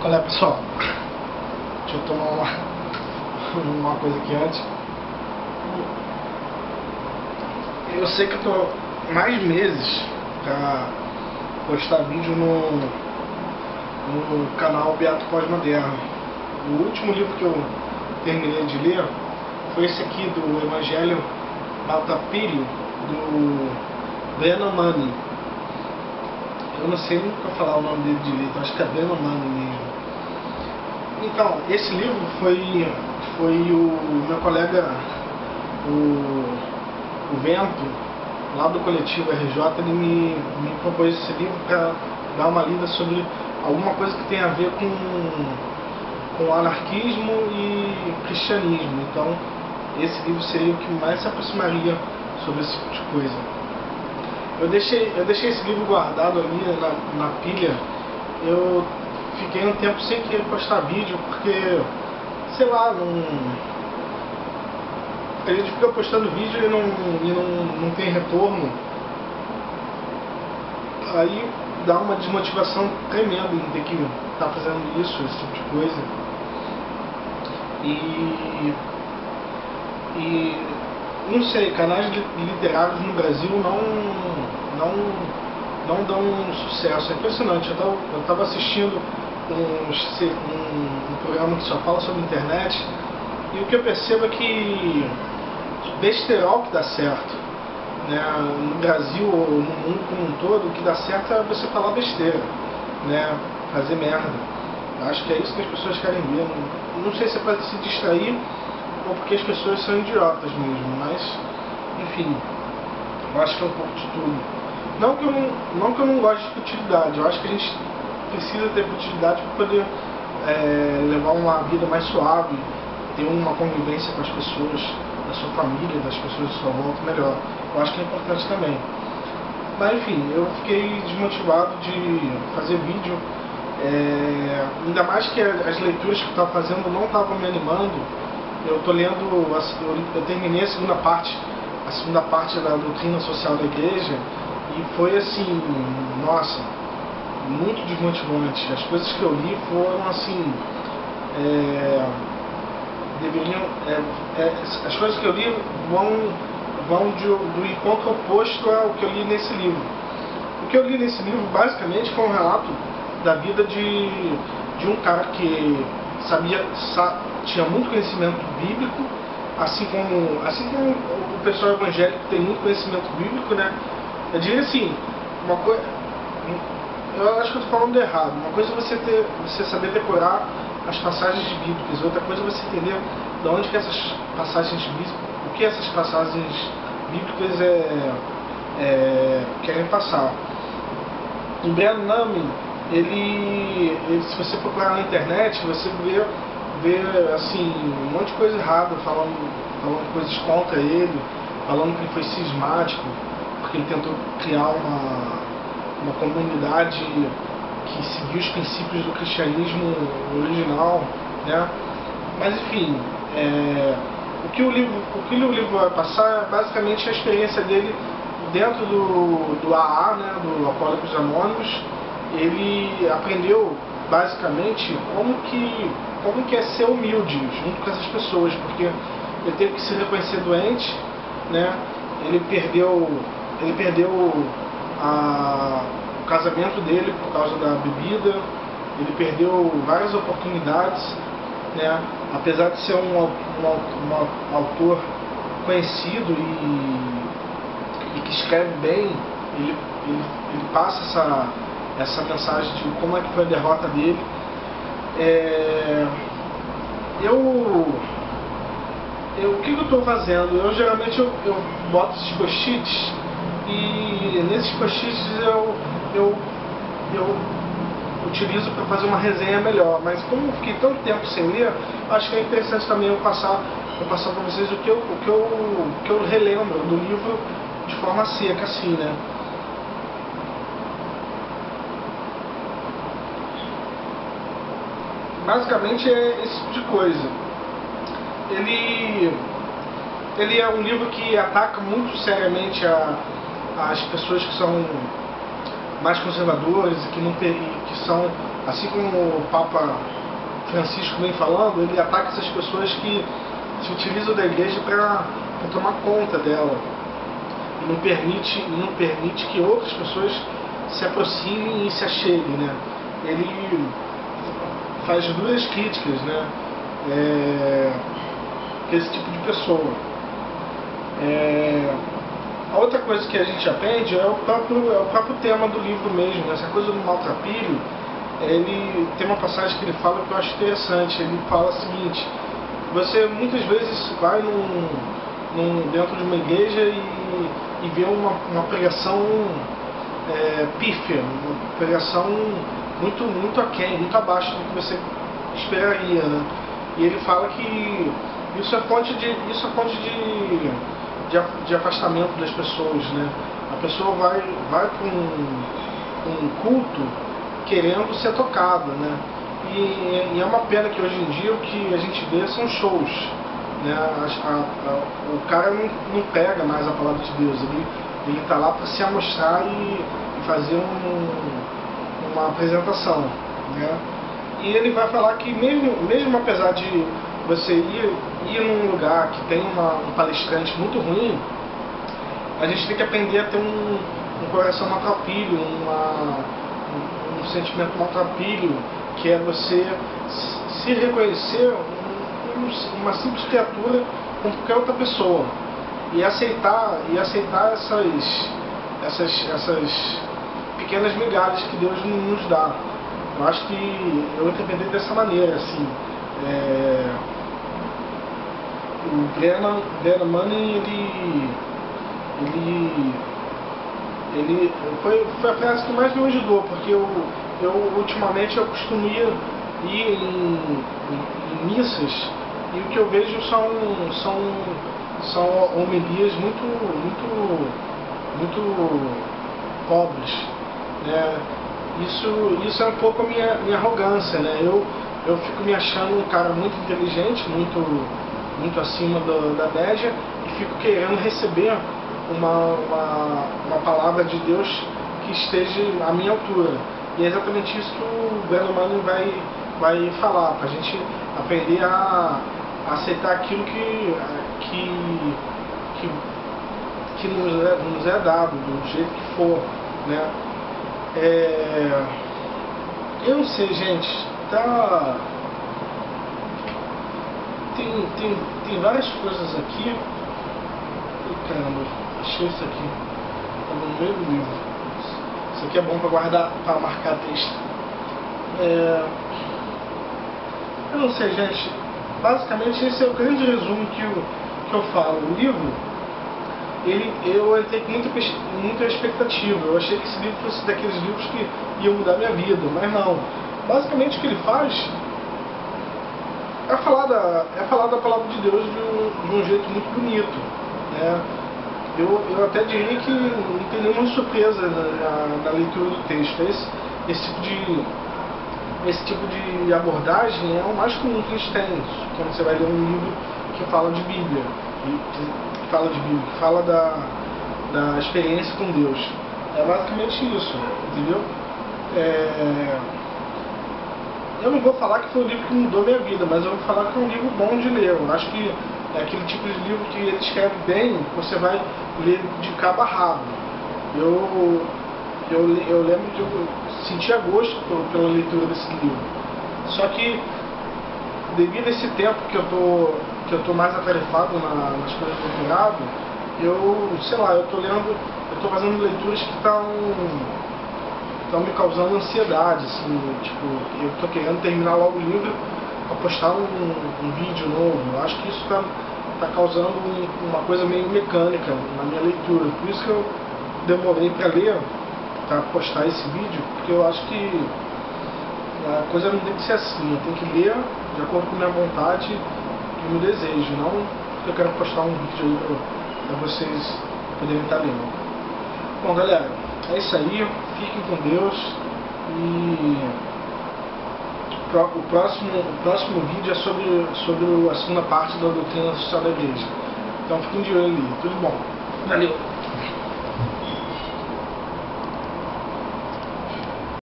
Qual é pessoal? Deixa eu tomar uma, uma coisa aqui antes. Eu sei que eu tô mais meses pra postar vídeo no, no canal Beato Pós-Moderno. O último livro que eu terminei de ler foi esse aqui do Evangelho Maltapírio, do Brennan. Eu não sei nunca falar o nome dele direito, acho que é Brennan mesmo. Então, esse livro foi, foi o meu colega, o, o Vento, lá do coletivo RJ, ele me, me propôs esse livro para dar uma lida sobre alguma coisa que tem a ver com, com anarquismo e cristianismo. Então, esse livro seria o que mais se aproximaria sobre esse tipo de coisa. Eu deixei, eu deixei esse livro guardado ali na, na pilha. Eu fiquei um tempo sem querer postar vídeo, porque, sei lá, não... A gente fica postando vídeo e não, e não, não tem retorno. Aí dá uma desmotivação tremenda em ter que estar tá fazendo isso, esse tipo de coisa. E, e não sei, canais literários no Brasil não, não, não dão sucesso. É impressionante. Eu estava assistindo um, um, um, programa que só fala sobre internet e o que eu percebo é que besterol que dá certo. Né? No Brasil ou no mundo como um todo, o que dá certo é você falar besteira, né? fazer merda. Acho que é isso que as pessoas querem ver. Não, não sei se é para se distrair ou porque as pessoas são idiotas mesmo, mas enfim, eu acho que é um pouco de tudo. Não que eu não, não, que eu não goste de futilidade, eu acho que a gente precisa ter futilidade para poder é, levar uma vida mais suave, ter uma convivência com as pessoas da sua família, das pessoas da sua volta melhor. Eu acho que é importante também. Mas enfim, eu fiquei desmotivado de fazer vídeo, é, ainda mais que as leituras que eu estava fazendo não estavam me animando. Eu estou lendo, eu terminei a segunda parte, a segunda parte da doutrina social da igreja e foi assim, nossa, muito desmotivante. As coisas que eu li foram assim. É, deveriam. É, é, as coisas que eu li vão, vão de, do encontro oposto ao que eu li nesse livro. O que eu li nesse livro basicamente foi um relato da vida de, de um cara que sabia, sa, tinha muito conhecimento bíblico, assim como, assim como o pessoal evangélico tem muito conhecimento bíblico, né? Eu diria assim, uma coisa eu acho que eu estou falando errado. Uma coisa é você, ter, você saber decorar as passagens bíblicas, outra coisa é você entender de onde que essas passagens bíblicas, o que essas passagens bíblicas é, é, querem passar. O Brian Nami, ele, ele, se você procurar na internet, você vê, vê assim, um monte de coisa errada, falando, falando coisas contra ele, falando que ele foi cismático, porque ele tentou criar uma uma comunidade que seguiu os princípios do cristianismo original, né? Mas enfim, é, o, que o, livro, o que o livro vai passar é basicamente a experiência dele dentro do, do AA, né, do Alcoólicos Anônimos. Ele aprendeu basicamente como que, como que é ser humilde junto com essas pessoas, porque ele teve que se reconhecer doente, né? ele perdeu, ele perdeu a, o casamento dele por causa da bebida, ele perdeu várias oportunidades, né? apesar de ser um, um, um autor conhecido e, e, que escreve bem, ele, ele, ele, passa essa, essa mensagem de como é que foi a derrota dele. É, eu, eu, o que, eu estou fazendo? Eu geralmente eu, eu boto esses post-its e nesses post-its eu, eu, eu utilizo para fazer uma resenha melhor. Mas como eu fiquei tanto tempo sem ler, acho que é interessante também eu passar, eu passar para vocês o que eu, o que eu, o que eu relembro do livro de forma seca, assim, né? Basicamente é esse tipo de coisa. Ele, ele é um livro que ataca muito seriamente a, as pessoas que são mais conservadoras e que, não, que são assim como o Papa Francisco vem falando, ele ataca essas pessoas que se utilizam da igreja para tomar conta dela e não permite, não permite que outras pessoas se aproximem e se acheguem, né? Ele faz duras críticas, né? É, esse tipo de pessoa. É, a outra coisa que a gente aprende é o próprio, é o próprio tema do livro mesmo, né? essa coisa do maltrapilho. Ele tem uma passagem que ele fala que eu acho interessante. Ele fala o seguinte: você muitas vezes vai num, num dentro de uma igreja e, e vê uma, uma pregação é, pífia, uma pregação muito, muito aquém, muito abaixo do que você esperaria. Né? E ele fala que isso é fonte de, isso é fonte de, de, de afastamento das pessoas. Né? A pessoa vai, vai para um, um culto querendo ser tocada. Né? E, e, é uma pena que hoje em dia o que a gente vê são shows. Né? A, a, a, o cara não, não pega mais a palavra de Deus, ele está lá para se amostrar e, e fazer um, uma apresentação. Né? E ele vai falar que mesmo, mesmo apesar de você ir, ir num lugar que tem uma, um palestrante muito ruim, a gente tem que aprender a ter um, um coração maltrapilho, uma, um, um sentimento maltrapilho, que é você se reconhecer um, uma simples criatura como qualquer outra pessoa e aceitar e aceitar essas essas essas pequenas migalhas que Deus nos dá eu acho que eu interpretei dessa maneira, assim. É, o Brennan, Brennan ele, ele, ele foi, foi a frase que mais me ajudou, porque eu, eu ultimamente eu costumo ir, ir em, em, em missas e o que eu vejo são, são, são homilias muito, muito, muito pobres. Né? isso, isso é um pouco a minha, minha arrogância, né? Eu, eu fico me achando um cara muito inteligente, muito, muito acima do, da média, e fico querendo receber uma, uma, uma palavra de Deus que esteja à minha altura. E é exatamente isso que o Breno Manning vai, vai falar, para a gente aprender a, a, aceitar aquilo que, que, que, que nos, é, nos é dado, do jeito que for. Né? É... Eu não sei, gente. Tá. Tem, tem, tem várias coisas aqui. Ih, caramba, achei isso aqui. Tá no meio do livro. Isso aqui é bom para guardar, para marcar texto. É... Eu não sei, gente. Basicamente, esse é o grande resumo que eu, que eu falo. O livro ele, eu entrei com muita, muita expectativa. Eu achei que esse livro fosse daqueles livros que iam mudar minha vida, mas não. Basicamente o que ele faz é falar da, é falar da palavra de Deus de um, de um jeito muito bonito. Né? Eu, eu até diria que não tem nenhuma surpresa na, na, leitura do texto. Esse, esse, tipo de, esse tipo de abordagem é o mais comum que a gente tem quando você vai ler um livro que fala de Bíblia. E, fala de Bíblia, que fala da, da experiência com Deus. É basicamente isso, entendeu? É... Eu não vou falar que foi um livro que mudou minha vida, mas eu vou falar que é um livro bom de ler. Eu acho que é aquele tipo de livro que ele escreve bem, você vai ler de cabo a rabo. Eu, eu, eu lembro de eu sentir gosto pela leitura desse livro. Só que devido a esse tempo que eu tô que eu tô mais atarefado na, nas coisas do doutorado, eu, sei lá, eu tô lendo, eu tô fazendo leituras que estão estão me causando ansiedade, assim, tipo, eu tô querendo terminar logo o livro para postar um, um, vídeo novo. Eu acho que isso está tá causando um, uma coisa meio mecânica na minha leitura. Por isso que eu demorei para ler, para postar esse vídeo, porque eu acho que a coisa não tem que ser assim, eu tenho que ler de acordo com a minha vontade e meu desejo, não eu quero postar um vídeo aí para vocês poderem estar lendo. Bom galera, é isso aí, fiquem com Deus e o próximo, o próximo vídeo é sobre, sobre a segunda parte da doutrina social da igreja. Então fiquem de olho ali, tudo bom. Valeu!